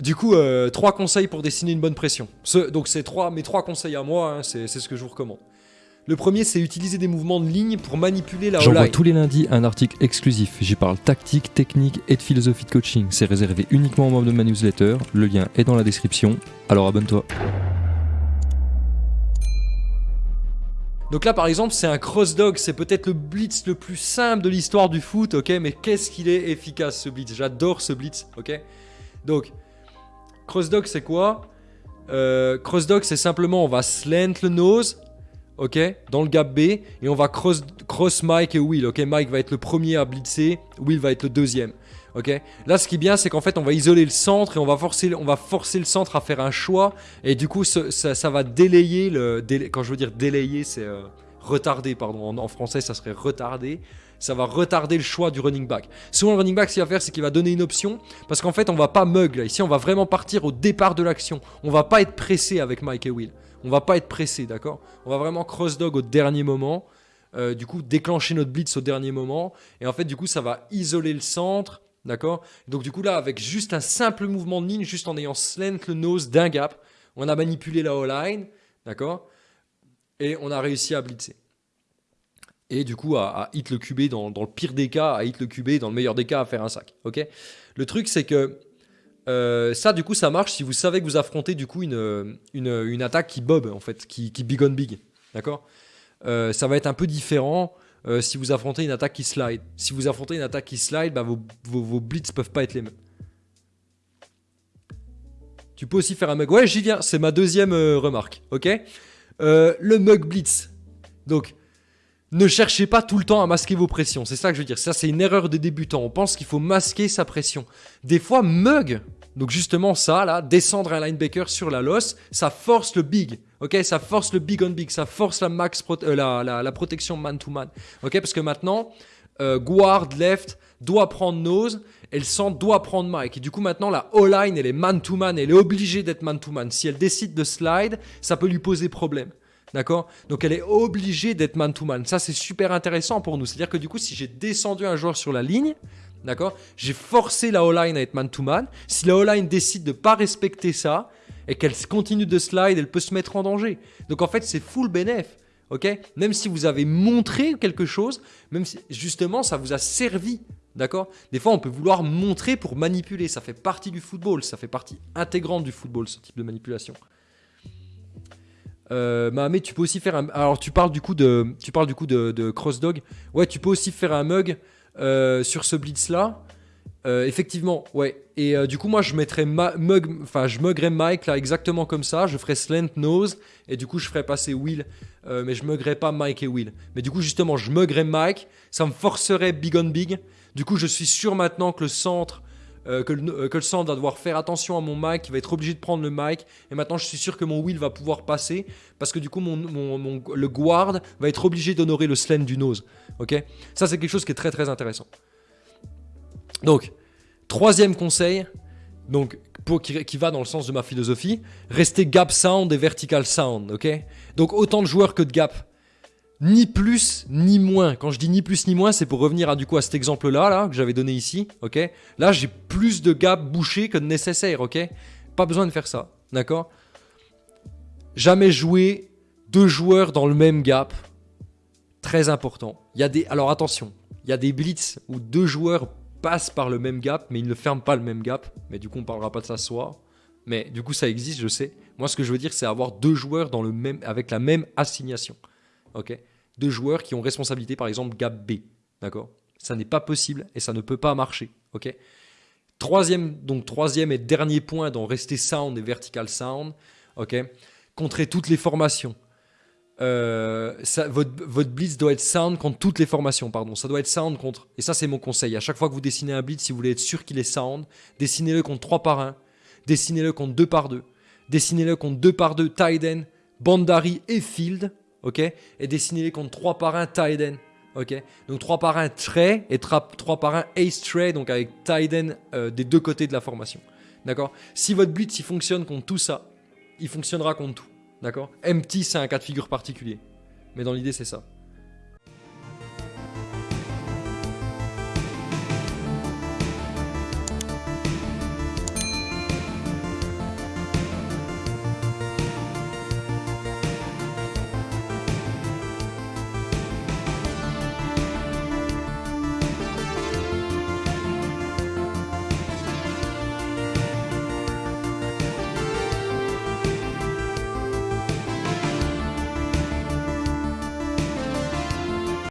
Du coup, euh, trois conseils pour dessiner une bonne pression. Ce- donc c'est trois, mes trois conseils à moi, hein, c'est ce que je vous recommande. Le premier, c'est utiliser des mouvements de ligne pour manipuler la J'envoie tous les lundis un article exclusif. J'y parle tactique, technique et de philosophie de coaching. C'est réservé uniquement aux membres de ma newsletter. Le lien est dans la description. Alors abonne-toi. Donc là, par exemple, c'est un cross dog. C'est peut-être le blitz le plus simple de l'histoire du foot, ok? Mais qu'est-ce qu'il est efficace ce blitz? J'adore ce blitz, ok? Donc, cross dog, c'est quoi Euh, Cross dog, c'est simplement on va slant le nose, ok Dans le gap B, et on va cross, cross Mike et Will, ok Mike va être le premier à blitzer, Will va être le deuxième. Ok. Là, ce qui est bien, c'est qu'en fait, on va isoler le centre et on va forcer, on va forcer le centre à faire un choix. Et du coup, ça, va délayer le. quand je veux dire délayer, c'est euh, retarder, pardon. En, en français, ça serait retarder. Ça va retarder le choix du running back. Souvent, le running back, ce qu'il va faire, c'est qu'il va donner une option. Parce qu'en fait, on va pas mug là. Ici, on va vraiment partir au départ de l'action. On va pas être pressé avec Mike et Will. On va pas être pressé, d'accord? On va vraiment cross dog au dernier moment. Euh, du coup, déclencher notre blitz au dernier moment. Et en fait, du coup, ça va isoler le centre. D'accord? Donc, du coup, là, avec juste un simple mouvement de ligne, juste en ayant slant le nose d'un gap, on a manipulé la O-line. D'accord? Et on a réussi à blitzer. Et du coup, à, hit le QB dans, le pire des cas, à hit le QB dans le meilleur des cas, à faire un sac. Ok? Le truc, c'est que euh, ça, du coup, ça marche si vous savez que vous affrontez du coup une, une, attaque qui bob, en fait, qui, qui big on big. D'accord? Euh, Ça va être un peu différent euh, si vous affrontez une attaque qui slide. Si vous affrontez une attaque qui slide, bah, vos, vos, vos peuvent pas être les mêmes. Tu peux aussi faire un mug. Ouais, j'y viens. C'est ma deuxième remarque. Ok? Le mug blitz. Donc, ne cherchez pas tout le temps à masquer vos pressions. C'est ça que je veux dire. Ça, c'est une erreur des débutants. On pense qu'il faut masquer sa pression. Des fois, mug. Donc justement ça là, descendre un linebacker sur la losse, ça force le big, ok, ça force le big on big, ça force la max euh, la, la- protection man to man, ok, parce que maintenant euh, guard left doit prendre nose et le centre doit prendre Mike. Et du coup maintenant la O-line elle est man to man, elle est obligée d'être man to man. Si elle décide de slide, ça peut lui poser problème. D'accord? Donc elle est obligée d'être man to man. Ça c'est super intéressant pour nous. C'est-à-dire que du coup si j'ai descendu un joueur sur la ligne, D'accord? J'ai forcé la O-line à être man-to-man. Si la O-line décide de pas respecter ça et qu'elle continue de slide, elle peut se mettre en danger. Donc en fait, c'est full bénéf. Ok? Même si vous avez montré quelque chose, même si justement ça vous a servi. D'accord? Des fois, on peut vouloir montrer pour manipuler. Ça fait partie du football. Ça fait partie intégrante du football, ce type de manipulation. Euh, tu peux aussi faire un. Alors, tu parles du coup de, tu parles du coup de, de cross dog. Ouais, tu peux aussi faire un mug euh, sur ce blitz là. Euh, effectivement, ouais. Et euh, du coup, moi, je mettrais ma- mug, enfin, je muggerais Mike là exactement comme ça. Je ferais slant nose et du coup, je ferais passer Will, mais je muggerais pas Mike et Will. Mais du coup, justement, je muggerais Mike. Ça me forcerait big on big. Du coup, je suis sûr maintenant que le centre, euh, que, le, euh, va devoir faire attention à mon Mike, il va être obligé de prendre le Mike. Et maintenant, je suis sûr que mon Will va pouvoir passer parce que du coup, le guard va être obligé d'honorer le slant du nose. Ok? Ça, c'est quelque chose qui est très très intéressant. Donc, troisième conseil, donc pour, qui, qui va dans le sens de ma philosophie, rester gap sound et vertical sound, ok? Donc autant de joueurs que de gap. Ni plus ni moins. Quand je dis ni plus ni moins, c'est pour revenir à du coup à cet exemple-là, là, que j'avais donné ici, ok? Là, j'ai plus de gap bouché que nécessaire, ok? Pas besoin de faire ça, d'accord? Jamais jouer deux joueurs dans le même gap. Très important. Il y a des. Alors attention, il y a des blitz où deux joueurs passent par le même gap, mais ils ne ferment pas le même gap. Mais du coup, on parlera pas de ça ce soir. Mais du coup, ça existe, je sais. Moi, ce que je veux dire, c'est avoir deux joueurs dans le même, avec la même assignation. Ok Deux joueurs qui ont responsabilité, par exemple, gap B. D'accord? Ça n'est pas possible et ça ne peut pas marcher. Ok? Troisième, donc troisième et dernier point dans rester sound et vertical sound. Ok? Contrer toutes les formations. Euh, votre, votre blitz doit être sound contre toutes les formations, pardon. Ça doit être sound contre. Et ça, c'est mon conseil. À chaque fois que vous dessinez un blitz, si vous voulez être sûr qu'il est sound, dessinez-le contre 3 par 1, dessinez-le contre 2 par 2, dessinez-le contre 2 par 2 tight end, Bandari et field, ok? Et dessinez-les contre 3 par 1 tight end, ok? Donc 3 par 1 trait et 3 par 1 ace tray, donc avec tight end euh, des deux côtés de la formation. D'accord? Si votre blitz il fonctionne contre tout ça, il fonctionnera contre tout. D'accord? Empty, c'est un cas de figure particulier. Mais dans l'idée, c'est ça.